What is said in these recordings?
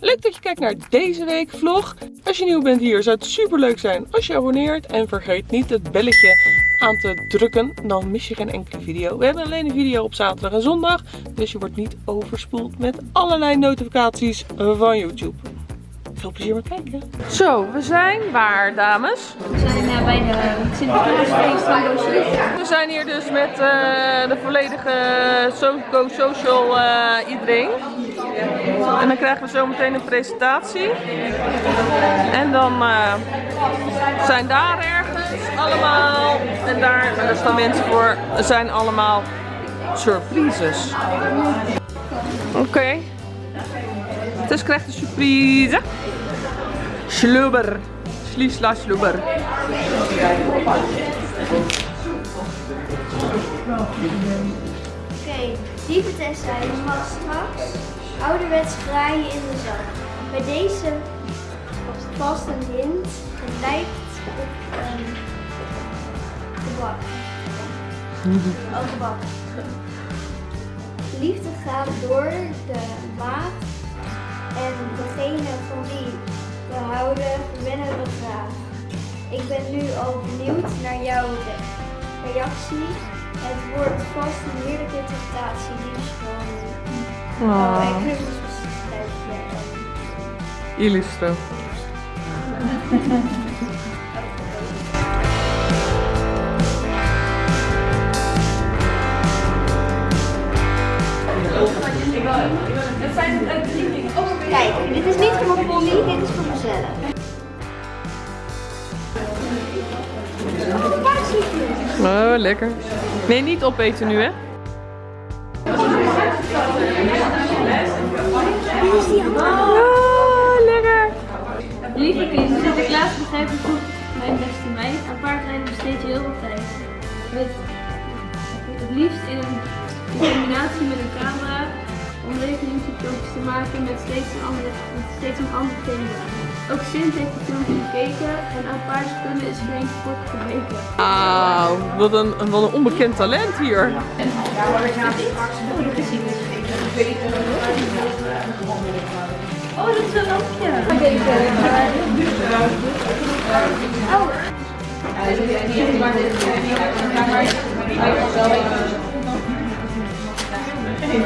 Leuk dat je kijkt naar deze week vlog. Als je nieuw bent hier zou het super leuk zijn als je abonneert. En vergeet niet het belletje aan te drukken. Dan mis je geen enkele video. We hebben alleen een video op zaterdag en zondag. Dus je wordt niet overspoeld met allerlei notificaties van YouTube. Veel plezier met kijken. Zo, we zijn waar dames? We zijn uh, bij de Sinterklaasfeest van Roosje. We zijn hier dus met uh, de volledige Go Social uh, iedereen. En dan krijgen we zo meteen een presentatie. En dan uh, zijn daar ergens allemaal, en daar, en daar staan mensen voor, zijn allemaal surprises. Oké. Okay. Dus krijgt een surprise. Schlubber. Schliesla schlubber. Oké, lieve Tessa, je mag straks ouderwets graaien in de zak. Bij deze vast een hint. Het lijkt op een gebak. Oh, gebak. Liefde gaat door de maag en degene van wie we houden, winnen we graag. Ik ben nu al benieuwd naar jouw reactie. Het wordt vast een heerlijke interpretatie, liefst van Oh. oh, ik heb een Illustro. Kijk, dit is niet voor mijn pony, dit is voor mezelf. Oh, lekker. Nee, niet opeten nu, hè? Oh, lekker. Lieve kind, Sinterklaas begrijp ik goed, mijn beste meid. Aan paardrijden besteed je heel veel tijd. Met het liefst in een combinatie met een camera om leuke YouTube-filmpjes te maken met steeds een andere, met steeds een ander thema. Ook Sint heeft de filmpje gekeken en aan paardenkunde is geen sport gebleken. Ah, wat een, wat een onbekend talent hier. Oh, dat is een lampje. Wat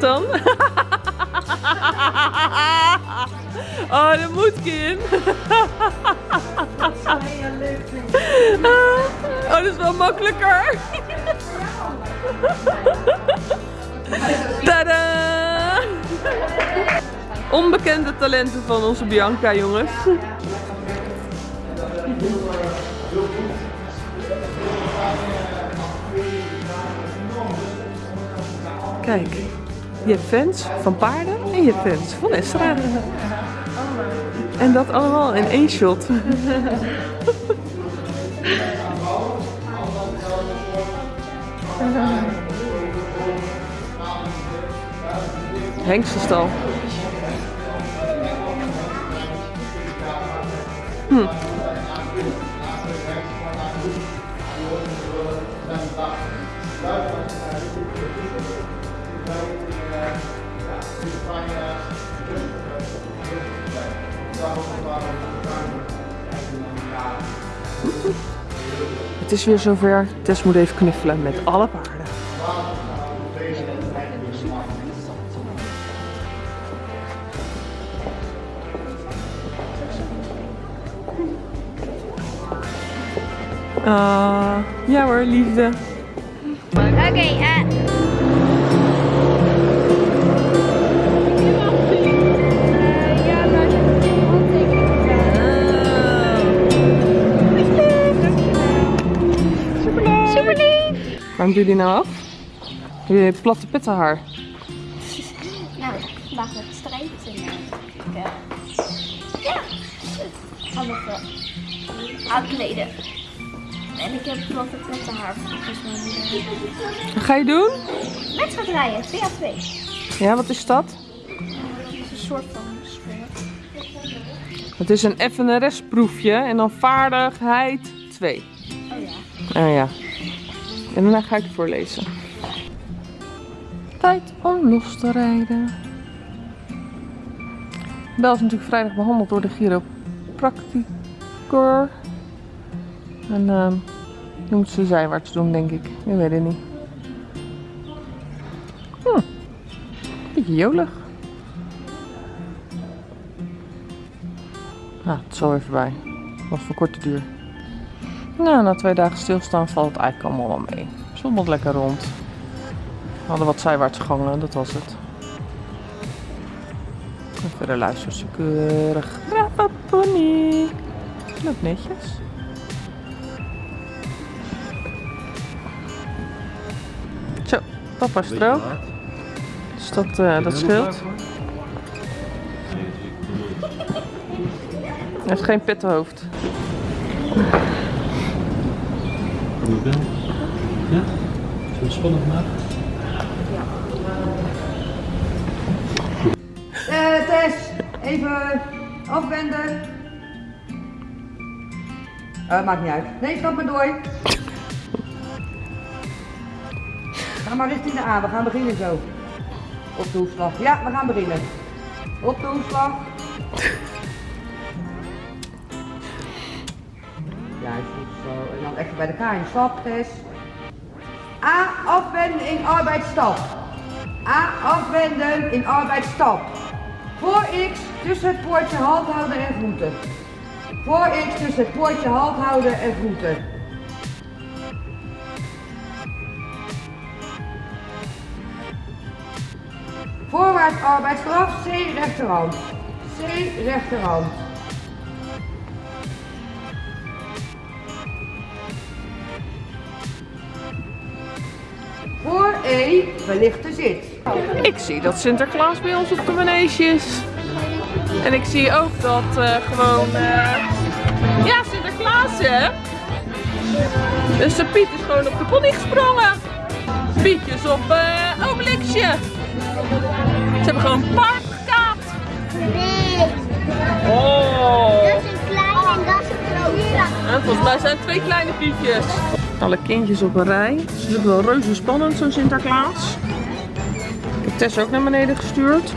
dan? Oh, dat moet kind. Oh, dat is wel makkelijker. Onbekende talenten van onze Bianca, jongens. Kijk, je hebt fans van paarden en je hebt fans van Estra. En dat allemaal in één shot. Hengstenstal. Het is weer zover. Tess moet even knuffelen met alle paarden. Ah, ja hoor, liefde. Oké, okay, uh... Waarom doe je die nou af? Doe je platte pettenhaar? Nou, vandaag met strijpen in. Ja, alles aankleden. Heb platte pettenhaar volgens mij. Wat ga je doen? Wedstrijd rijden, 2 à 2. Ja, wat is dat? Een soort van. Het is een FNRS-proefje en dan vaardigheid 2. Oh ja. Oh ja. En daarna ga ik het voorlezen. Tijd om los te rijden. Bel is natuurlijk vrijdag behandeld door de chiropracticor. En ehm nu moet ze zijwaarts doen, denk ik. Ik weet het niet. Hm. Beetje jolig. Nou, het is zo even bij. Was voor korte duur. Nou, na twee dagen stilstaan valt het eigenlijk allemaal wel mee. Zwommelt lekker rond. We hadden wat zijwaarts gangen, dat was het. En verder luistert ze keurig. Pony. Netjes. Papa strook. Dus dat, eh, dat scheelt. Hij heeft geen pettenhoofd. Kom je? Ja? Zullen we het spannend maken? Eh, Tess, even afwenden. Eh, maakt niet uit. Nee, stap maar door. Ga maar richting de A, we gaan beginnen zo. Op de hoefslag. Ja, we gaan beginnen. Op de hoefslag. Juist, goed zo. En dan even bij de K in stap, Tess. A, afwenden in arbeidsstap. A, afwenden in arbeidsstap. Voor X tussen het poortje halt houden en groeten. Voor X tussen het poortje halt houden en groeten. Voorwaarts arbeidsstraf, C rechterhand. C rechterhand. Voor E verlichte zit. Ik zie dat Sinterklaas bij ons op de manege is. En ik zie ook dat eh, gewoon... eh, Ja, Sinterklaas hè? Dus de Piet is gewoon op de pony gesprongen. Pietjes op Obelixje. Ze hebben gewoon park gekaapt. Nee, Oh. dat is een klein en dat is een. En volgens mij zijn het twee kleine pietjes. Alle kindjes op een rij. Het is natuurlijk wel reuze spannend, zo'n Sinterklaas. Ik heb Tess ook naar beneden gestuurd.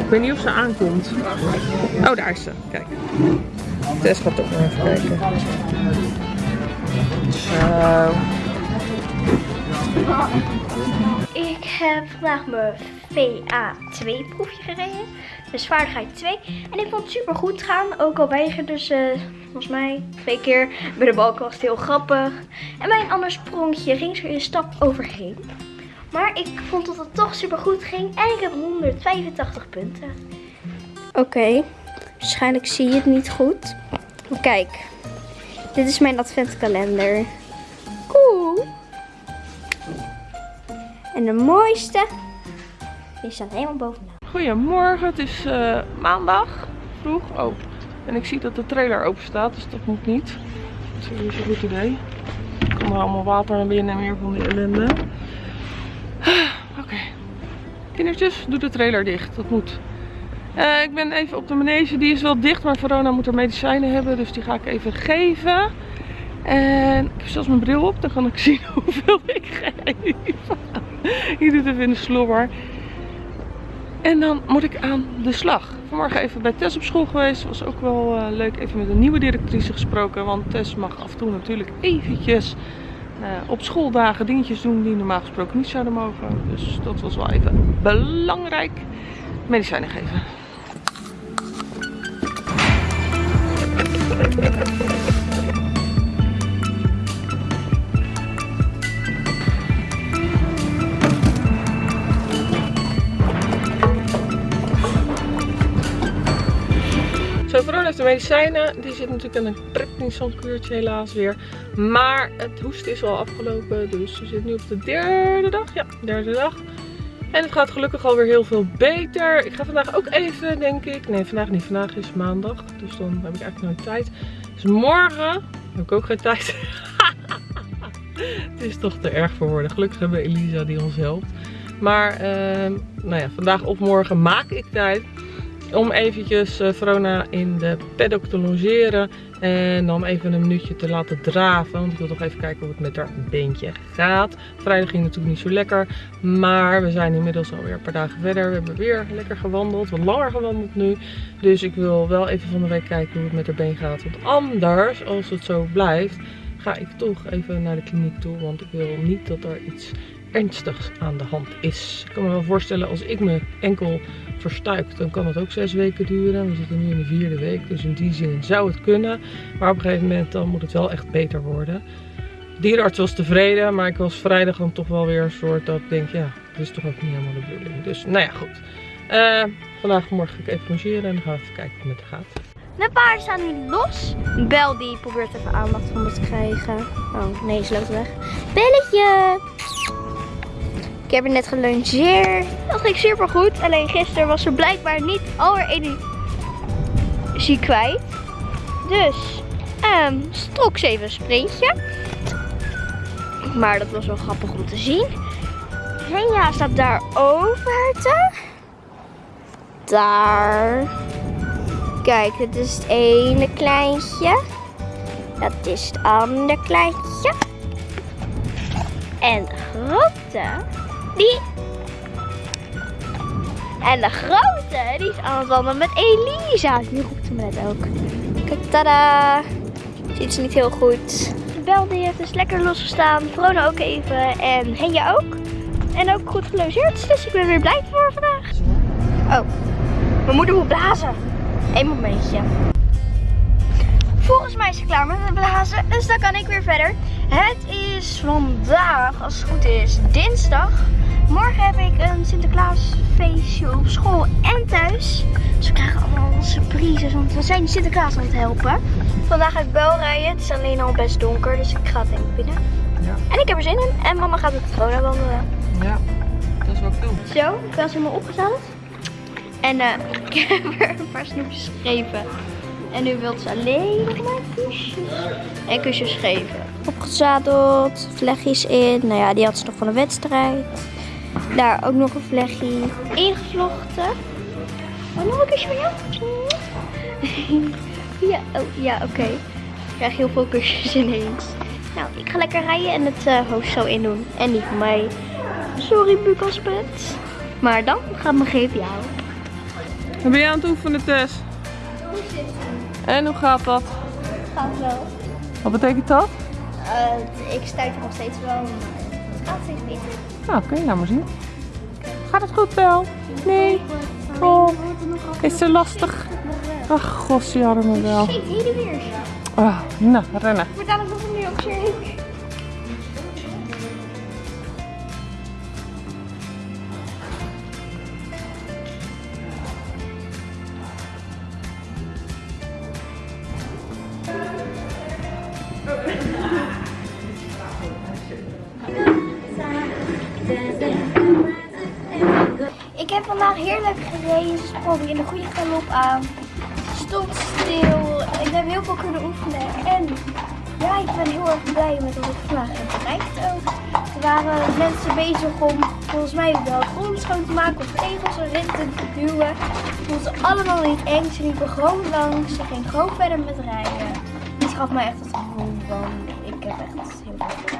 Ik weet niet of ze aankomt. Oh, daar is ze. Kijk. Tess gaat ook nog even kijken. Zo. Ik heb vandaag mijn VA2 proefje gereden. Dus vaardigheid 2. En ik vond het super goed gaan. Ook al weigerde ze volgens mij twee keer. Bij de balk was het heel grappig. En bij een ander sprongje ging ze een stap overheen. Maar ik vond dat het toch super goed ging. En ik heb 185 punten. Oké, waarschijnlijk zie je het niet goed. Kijk, dit is mijn adventkalender. Cool. En de mooiste, die staat helemaal bovenaan. Goedemorgen, het is eh, maandag. Vroeg. Oh. En ik zie dat de trailer open staat, dus dat moet niet. Dat is een goed idee. Er komt er allemaal water naar binnen en meer van die ellende. Oké. Kindertjes, doe de trailer dicht. Dat moet. Eh, ik ben even op de manege. Die is wel dicht, maar Verona moet er medicijnen hebben. Dus die ga ik even geven. En ik heb zelfs mijn bril op. Dan kan ik zien hoeveel ik geef. Je doet even in de slobber. En dan moet ik aan de slag. Vanmorgen even bij Tess op school geweest. Was ook wel eh, leuk. Even met een nieuwe directrice gesproken. Want Tess mag af en toe natuurlijk eventjes eh, op schooldagen dingetjes doen die normaal gesproken niet zouden mogen. Dus dat was wel even belangrijk. Medicijnen geven. De medicijnen. Die zit natuurlijk in een prednisonkuurtje helaas weer. Maar het hoesten is al afgelopen. Dus ze zit nu op de derde dag. Ja, derde dag. En het gaat gelukkig alweer heel veel beter. Ik ga vandaag ook even, denk ik. Nee, vandaag niet. Vandaag is maandag. Dus dan heb ik eigenlijk nooit tijd. Dus morgen heb ik ook geen tijd. het is toch te erg voor woorden. Gelukkig hebben we Elisa die ons helpt. Maar ehm, nou ja, vandaag of morgen maak ik tijd om eventjes eh, Verona in de paddock te logeren. En dan even een minuutje te laten draven. Want ik wil toch even kijken hoe het met haar beentje gaat. Vrijdag ging natuurlijk niet zo lekker. Maar we zijn inmiddels alweer een paar dagen verder. We hebben weer lekker gewandeld. Wat langer gewandeld nu. Dus ik wil wel even van de week kijken hoe het met haar been gaat. Want anders, als het zo blijft, ga ik toch even naar de kliniek toe. Want ik wil niet dat er iets ernstigs aan de hand is. Ik kan me wel voorstellen als ik me enkel verstuikt, dan kan het ook zes weken duren. We zitten nu in de vierde week, dus in die zin zou het kunnen. Maar op een gegeven moment dan moet het wel echt beter worden. De dierenarts was tevreden, maar ik was vrijdag dan toch wel weer een soort dat ik denk, ja, dit is toch ook niet helemaal de bedoeling. Dus nou ja, goed. Uh, vandaag morgen ga ik even logeren en dan gaan we even kijken hoe het gaat. De paarden staan nu los. Bel die probeert even aandacht van me te krijgen. Oh, nee, ze loopt weg. Belletje! Ik heb er net gelungeerd. Dat ging super goed. Alleen gisteren was ze blijkbaar niet al haar energie kwijt. Dus um, strok ze even een sprintje. Maar dat was wel grappig om te zien. Henja staat daar over te. Daar. Kijk, dit is het ene kleintje. Dat is het andere kleintje. En de grote die... En de grote, die is aan het wandelen met Elisa. Nu roept ze me net ook. Kijk, tada. Ziet ze niet heel goed. De bel heeft dus lekker losgestaan. Vrona ook even. En Henja ook. En ook goed gelogeerd. Dus ik ben weer blij voor vandaag. Oh, mijn moeder moet blazen. Eén momentje. Volgens mij is ze klaar met het blazen. Dus dan kan ik weer verder. Het is vandaag, als het goed is, dinsdag. Morgen heb ik een Sinterklaasfeestje op school en thuis. Dus we krijgen allemaal surprises, want we zijn Sinterklaas aan het helpen. Vandaag ga ik bel rijden. Het is alleen al best donker, dus ik ga het denk ik binnen. Ja. En ik heb er zin in. En mama gaat met de Corona wandelen. Ja, dat is wel cool. Zo, ik ben ze helemaal opgezet. En uh, ik heb er een paar snoepjes gegeven. En nu wil ze alleen nog maar kusjes. En kusjes geven. Opgezadeld, vlechtjes in. Nou ja, die had ze nog van de wedstrijd. Daar ook nog een vlechtje ingevlochten. Oh, nog een kusje van jou? ja, oh, ja oké. Ik krijg heel veel kusjes ineens. Nou, ik ga lekker rijden en het uh, hoofd zo in doen. En niet van mij. Sorry, Bukaspet. Maar dan gaat mijn GPA. Wat ben je aan het oefenen, Tess? En hoe gaat dat? Gaat wel. Wat betekent dat? Uh, ik stuit nog steeds wel, maar het gaat steeds beter. Nou, kun je nou maar zien. Gaat het goed wel? Nee? Oh, is ze lastig? Ach, gossie arme wel. Shit, hier weer. Ah, nou, rennen. Ik word dadelijk nog een milkshake. Ik heb vandaag heerlijk gereden, sprong in de goede galop aan. Stond stil. Ik heb heel veel kunnen oefenen. En ja, ik ben heel erg blij met wat ik vandaag heb bereikt ook. Er waren mensen bezig om volgens mij wel grond schoon te maken of tegels erin te duwen. Vond ze allemaal niet eng. Ze liepen gewoon langs. Ze ging gewoon verder met rijden. Dit gaf mij echt het gevoel van ik heb echt heel veel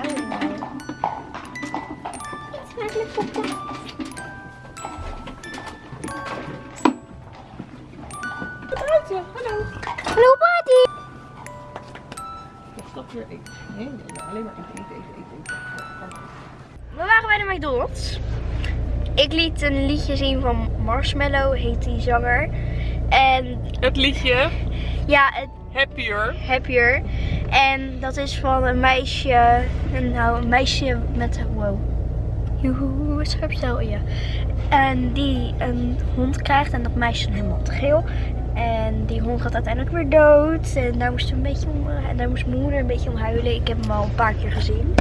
Eigenlijk popcorn. Hallo. Hallo Patty! Ik stap weer eten. Nee, nee, alleen maar eten, eten, eten, eten. We waren bij de McDonald's. Ik liet een liedje zien van Marshmallow, heet die zanger. En Het liedje ja, het Happier. Happier. En dat is van een meisje, nou een meisje met, wow. Joehoe, scherp stel, ja. En die een hond krijgt en dat meisje is helemaal te geel. En die hond gaat uiteindelijk weer dood. En daar moest, een beetje om, en daar moest mijn moeder een beetje om huilen. Ik heb hem al een paar keer gezien.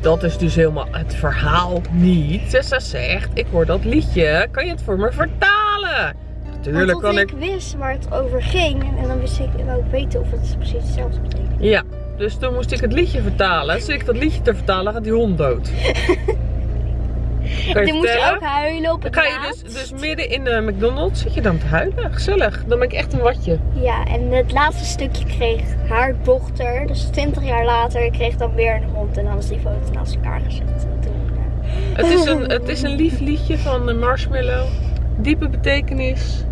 Dat is dus helemaal het verhaal niet. Tessa zegt, ik hoor dat liedje. Kan je het voor me vertalen? Natuurlijk kan ik ik. wist waar het over ging. En dan wist ik, wou ik weten of het precies hetzelfde betekent. Ja, dus toen moest ik het liedje vertalen. Zit ik dat liedje te vertalen, gaat die hond dood. Toen moest je ook huilen op Dan het ga je dus, dus midden in de McDonald's zit je dan te huilen. Gezellig. Dan ben ik echt een watje. Ja, en het laatste stukje kreeg haar dochter, dus 20 jaar later, kreeg dan weer een hond. En dan is die foto naast elkaar gezet. Toen, eh, Het is een, het is een lief liedje van eh, Marshmallow. Diepe betekenis.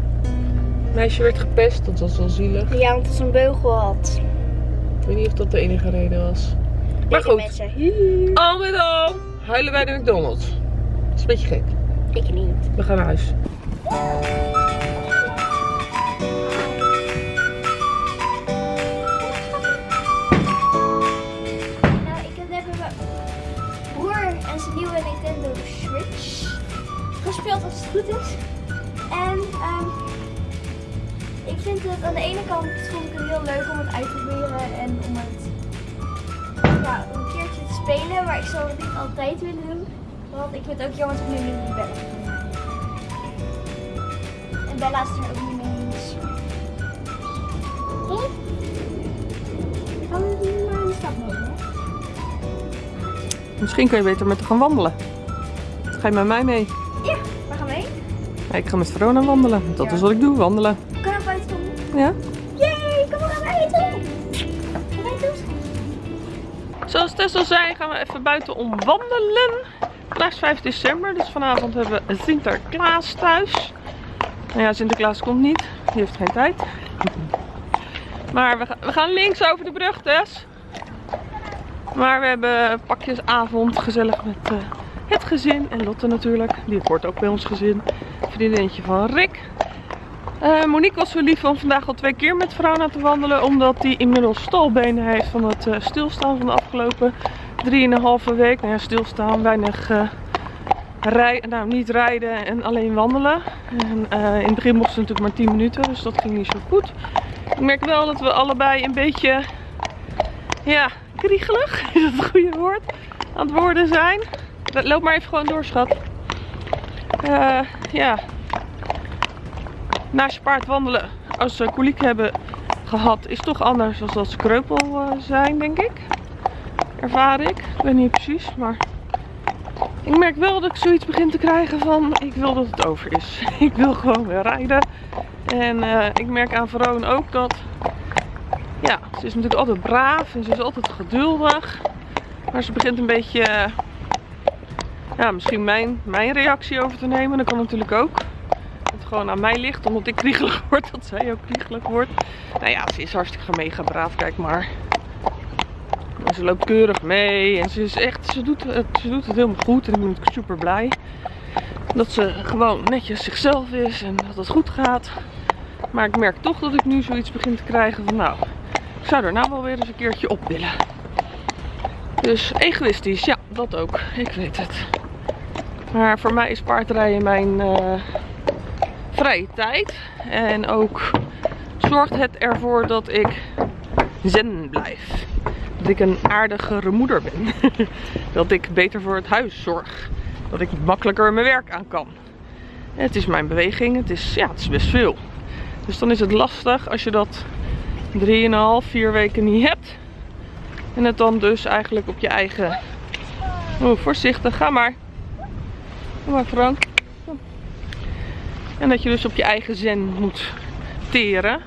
Meisje werd gepest, dat was wel zielig. ja, want het een beugel had. Ik weet niet of dat de enige reden was. Maar goed, al met al huilen bij de McDonald's. Dat is een beetje gek. Ik niet. We gaan naar huis. Nou, ik heb net met mijn broer en zijn nieuwe Nintendo Switch gespeeld als het goed is. En ehm, ik vind het aan de ene kant vond ik het heel leuk om het uit te proberen en om het ja, om een keertje te spelen, maar ik zou het niet altijd willen doen. Want ik vind het ook jammer dat ik nu niet Bella kan. En Bella is er ook niet mee eens. Hm? Gaan we maar een stap nemen? Misschien kun je beter met haar gaan wandelen. Ga je met mij mee? Ja, waar gaan we heen? Ja, ik ga met Verona wandelen. Dat Ja. is wat ik doe, wandelen. We kunnen buiten doen. Ja? Yay, kom maar naar buiten. Zoals Tess al zei, gaan we even buiten om wandelen. Vandaag is 5 december, dus vanavond hebben we Sinterklaas thuis. Nou ja, Sinterklaas komt niet. Die heeft geen tijd. Maar we, ga- we gaan links over de brug, Tess. Maar we hebben pakjesavond gezellig met eh, het gezin. En Lotte natuurlijk. Die hoort ook bij ons gezin. Vriendinnetje van Rick. Eh, Monique was zo lief om vandaag al twee keer met Verona te wandelen. Omdat hij inmiddels stalbenen heeft van het eh, stilstaan van de afgelopen drieënhalve week. Nou ja, stilstaan, weinig eh rijden, nou niet rijden en alleen wandelen. En eh, in het begin mochten ze natuurlijk maar 10 minuten, dus dat ging niet zo goed. Ik merk wel dat we allebei een beetje, ja, kriegelig, is dat het goede woord, aan het worden zijn. Loop maar even gewoon door, schat. Eh, ja, naast je paard wandelen als ze koliek hebben gehad is toch anders dan als ze kreupel zijn, denk ik. Ervaar ik. Ik weet niet precies, maar ik merk wel dat ik zoiets begin te krijgen van ik wil dat het over is. Ik wil gewoon weer rijden. En eh, ik merk aan Veroon ook dat ja, ze is natuurlijk altijd braaf en ze is altijd geduldig. Maar ze begint een beetje eh, ja, misschien mijn, mijn reactie over te nemen. Dat kan natuurlijk ook. Het gewoon aan mij ligt, omdat ik kriegelig word, dat zij ook kriegelig wordt. Nou ja, ze is hartstikke mega braaf, kijk maar. Ze loopt keurig mee en ze is echt, ze doet, het, ze doet het helemaal goed en ik ben super blij. Dat ze gewoon netjes zichzelf is en dat het goed gaat. Maar ik merk toch dat ik nu zoiets begin te krijgen van nou, ik zou er nou wel weer eens een keertje op willen. Dus egoïstisch, ja, dat ook. Ik weet het. Maar voor mij is paardrijden mijn eh, vrije tijd. En ook zorgt het ervoor dat ik zen blijf. Dat ik een aardigere moeder ben. dat ik beter voor het huis zorg. Dat ik makkelijker mijn werk aan kan. Het is mijn beweging. Het is, ja, het is best veel. Dus dan is het lastig als je dat 3,5, 4 weken niet hebt. En het dan dus eigenlijk op je eigen... Oh, voorzichtig. Ga maar. Kom maar Frank. En dat je dus op je eigen zen moet teren.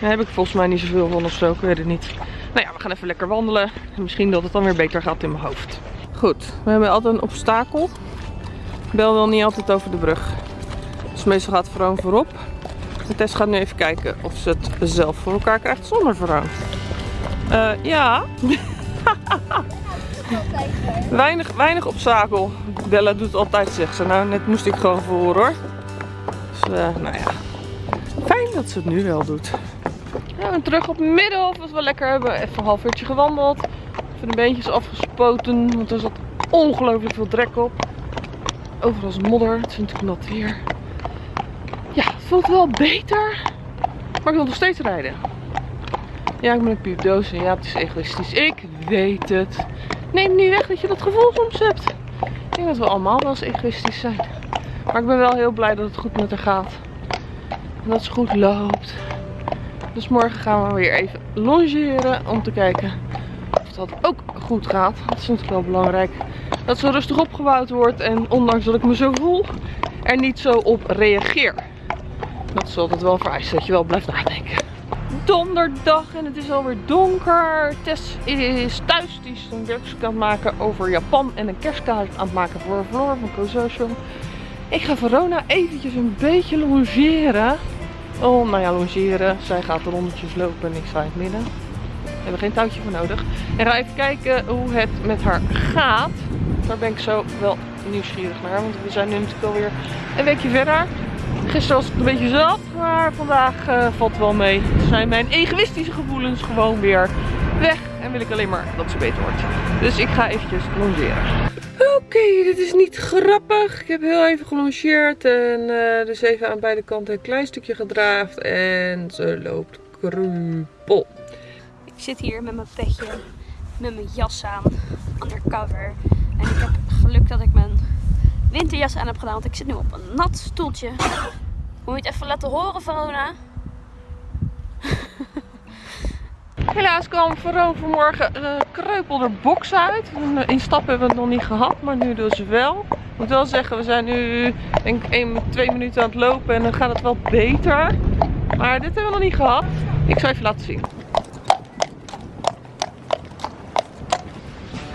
Daar heb ik volgens mij niet zoveel van of zo. Ik weet het niet. Nou ja, we gaan even lekker wandelen. En misschien dat het dan weer beter gaat in mijn hoofd. Goed, we hebben altijd een obstakel. Bel wil niet altijd over de brug. Dus meestal gaat Vroon voorop. En Tess gaat nu even kijken of ze het zelf voor elkaar krijgt zonder Vroon. Eh, ja. weinig, weinig obstakel. Bella doet altijd, zegt ze. Nou, net moest ik gewoon voor hoor. Dus, eh, nou ja. Fijn dat ze het nu wel doet. En terug op het middenhof was wel lekker. Hebben even een half uurtje gewandeld. Even de beentjes afgespoten, want er zat ongelooflijk veel drek op. Overal is modder, het is natuurlijk nat weer. Ja, het voelt wel beter. Maar ik wil nog steeds rijden. Ja, ik ben een piepdoos en ja, het is egoïstisch. Ik weet het. Neem niet weg dat je dat gevoel soms hebt. Ik denk dat we allemaal wel eens egoïstisch zijn. Maar ik ben wel heel blij dat het goed met haar gaat. En dat ze goed loopt. Dus morgen gaan we weer even longeren om te kijken of dat ook goed gaat. Dat is natuurlijk wel belangrijk. Dat ze rustig opgebouwd wordt en ondanks dat ik me zo voel, er niet zo op reageer. Dat is altijd wel vereist dat je wel blijft nadenken. Donderdag en het is alweer donker. Tess is thuis. Die is een werkstuk aan het maken over Japan en een kerstkaart aan het maken voor Floor van CoSocial. Ik ga Verona eventjes een beetje longeren. Oh, nou ja, longeren. Zij gaat de rondetjes lopen en ik sta het midden. We hebben geen touwtje voor nodig. En ga even kijken hoe het met haar gaat. Daar ben ik zo wel nieuwsgierig naar. Want we zijn nu natuurlijk alweer een weekje verder. Gisteren was ik een beetje zat, maar vandaag eh, valt het wel mee. Zijn mijn egoïstische gevoelens gewoon weer weg. Wil ik alleen maar dat ze beter wordt. Dus ik ga eventjes longeren. Oké, dit is niet grappig. Ik heb heel even gelongeerd en eh, dus even aan beide kanten een klein stukje gedraafd. En ze loopt krupel. Ik zit hier met mijn petje, met mijn jas aan, undercover. En ik heb geluk dat ik mijn winterjas aan heb gedaan, want ik zit nu op een nat stoeltje. Moet je het even laten horen, Verona? Helaas kwam Vero vanmorgen uh, kreupel er box uit. Een instap hebben we het nog niet gehad, maar nu dus wel. Ik moet wel zeggen, we zijn nu denk ik 1, 2 minuten aan het lopen en dan gaat het wel beter. Maar dit hebben we nog niet gehad. Ik zal even laten zien.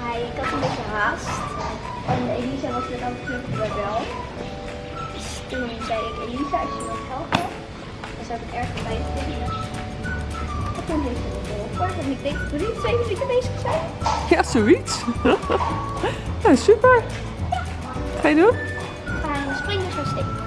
Hi, ik had een beetje haast. En Elisa was aan het knuffelen bij Bel. Dus toen zei ik, Elisa, als je wilt helpen, dan zou ik erg fijn vinden. Ze het geholpen. En ik denk dat we nu twee minuten bezig zijn. Ja, zoiets. ja, super. Ga je doen? We gaan springen zo steken.